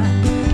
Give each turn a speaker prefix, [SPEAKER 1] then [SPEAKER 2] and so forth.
[SPEAKER 1] time.